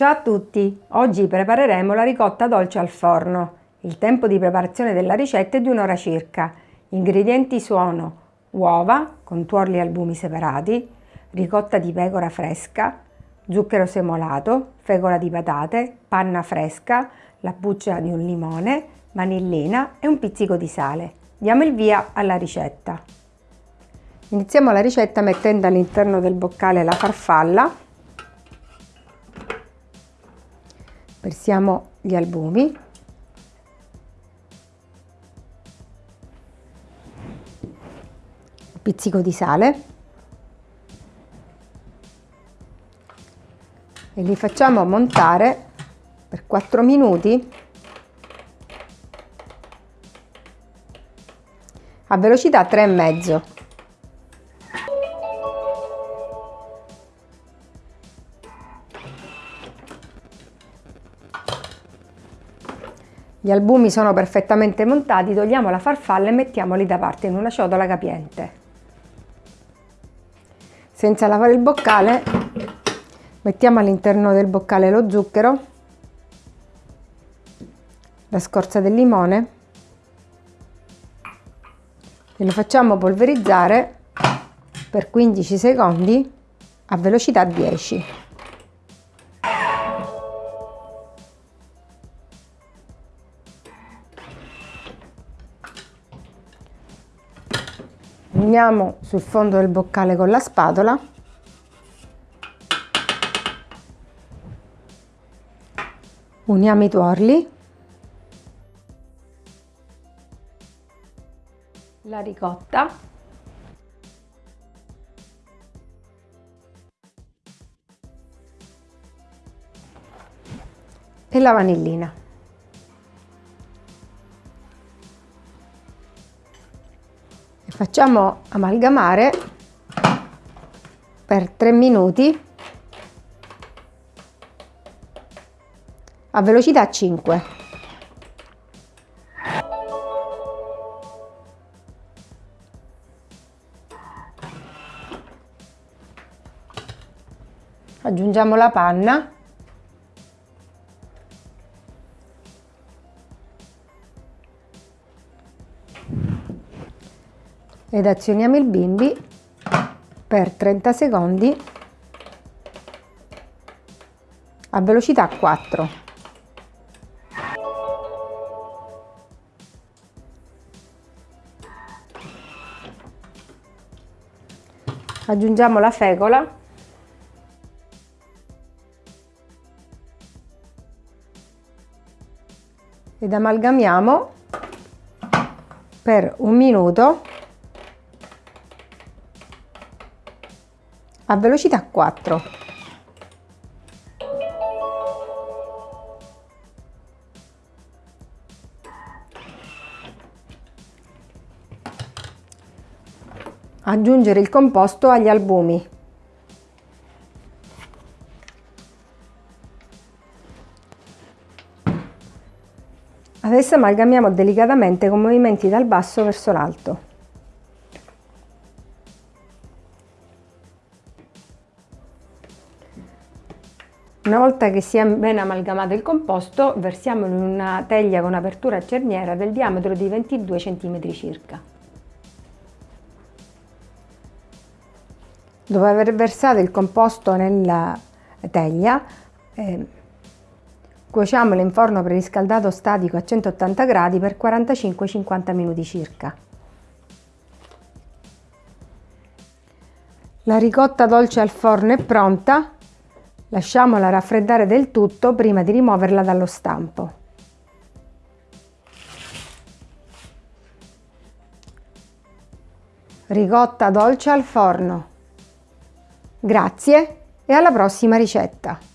Ciao a tutti! Oggi prepareremo la ricotta dolce al forno. Il tempo di preparazione della ricetta è di un'ora circa. Gli ingredienti sono uova con tuorli e albumi separati, ricotta di pecora fresca, zucchero semolato, fecola di patate, panna fresca, la buccia di un limone, vanillina e un pizzico di sale. Diamo il via alla ricetta. Iniziamo la ricetta mettendo all'interno del boccale la farfalla versiamo gli albumi. Un pizzico di sale. E li facciamo montare per 4 minuti. A velocità 3,5 Gli albumi sono perfettamente montati, togliamo la farfalla e mettiamoli da parte in una ciotola capiente. Senza lavare il boccale mettiamo all'interno del boccale lo zucchero, la scorza del limone e lo facciamo polverizzare per 15 secondi a velocità 10. Uniamo sul fondo del boccale con la spatola. Uniamo i tuorli. La ricotta. E la vanillina facciamo amalgamare per 3 minuti a velocità 5 aggiungiamo la panna ed azioniamo il bimbi per 30 secondi a velocità 4. Aggiungiamo la fecola ed amalgamiamo per un minuto a velocità 4. Aggiungere il composto agli albumi. Adesso amalgamiamo delicatamente con movimenti dal basso verso l'alto. Una volta che si è ben amalgamato il composto, versiamolo in una teglia con apertura a cerniera del diametro di 22 cm circa. Dopo aver versato il composto nella teglia, eh, cuociamolo in forno preriscaldato statico a 180 gradi per 45-50 minuti circa. La ricotta dolce al forno è pronta, Lasciamola raffreddare del tutto prima di rimuoverla dallo stampo. Ricotta dolce al forno. Grazie e alla prossima ricetta!